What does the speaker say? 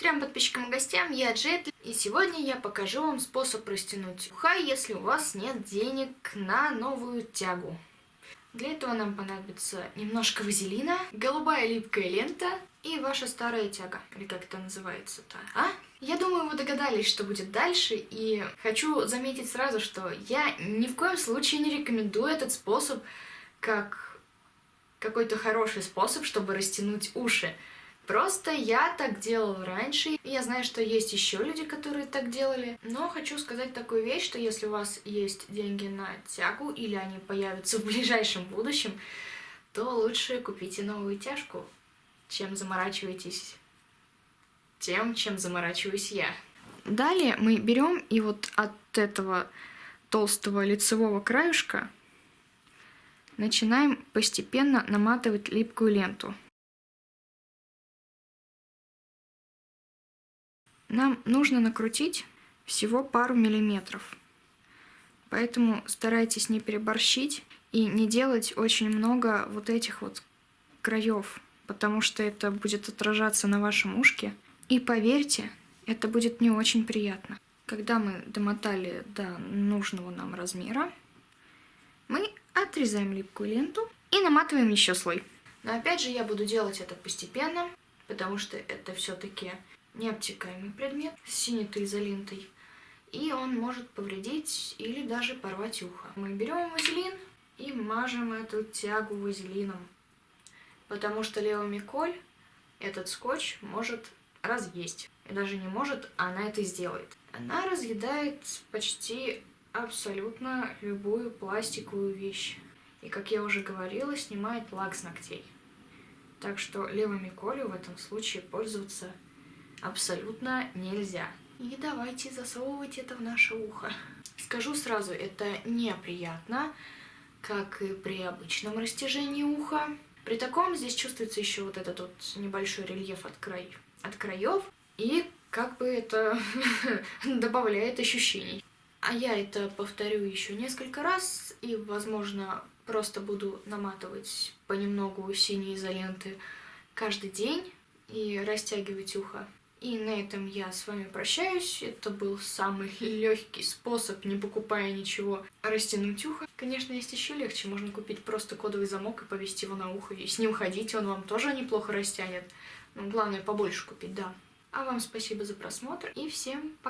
Трем подписчикам и гостям, я Джет, и сегодня я покажу вам способ растянуть уха, если у вас нет денег на новую тягу. Для этого нам понадобится немножко вазелина, голубая липкая лента и ваша старая тяга, или как это называется-то, а? Я думаю, вы догадались, что будет дальше, и хочу заметить сразу, что я ни в коем случае не рекомендую этот способ как какой-то хороший способ, чтобы растянуть уши. Просто я так делала раньше, и я знаю, что есть еще люди, которые так делали. Но хочу сказать такую вещь, что если у вас есть деньги на тягу, или они появятся в ближайшем будущем, то лучше купите новую тяжку, чем заморачиваетесь тем, чем заморачиваюсь я. Далее мы берем и вот от этого толстого лицевого краюшка начинаем постепенно наматывать липкую ленту. Нам нужно накрутить всего пару миллиметров. Поэтому старайтесь не переборщить и не делать очень много вот этих вот краев, потому что это будет отражаться на вашем ушке. И поверьте, это будет не очень приятно. Когда мы домотали до нужного нам размера, мы отрезаем липкую ленту и наматываем еще слой. Но опять же я буду делать это постепенно, потому что это все-таки необтекаемый предмет с синетой изолентой, и он может повредить или даже порвать ухо. Мы берем вазелин и мажем эту тягу вазелином, потому что левомиколь этот скотч может разъесть. И даже не может, она это сделает. Она разъедает почти абсолютно любую пластиковую вещь. И, как я уже говорила, снимает лак с ногтей. Так что левомиколю в этом случае пользоваться абсолютно нельзя. И давайте засовывать это в наше ухо. Скажу сразу, это неприятно, как и при обычном растяжении уха. При таком здесь чувствуется еще вот этот вот небольшой рельеф от, край, от краев, и как бы это добавляет ощущений. А я это повторю еще несколько раз, и, возможно, просто буду наматывать понемногу синие изоленты каждый день и растягивать ухо. И на этом я с вами прощаюсь. Это был самый легкий способ, не покупая ничего, растянуть ухо. Конечно, есть еще легче. Можно купить просто кодовый замок и повесить его на ухо. И с ним ходить, он вам тоже неплохо растянет. Но главное побольше купить, да. А вам спасибо за просмотр и всем пока.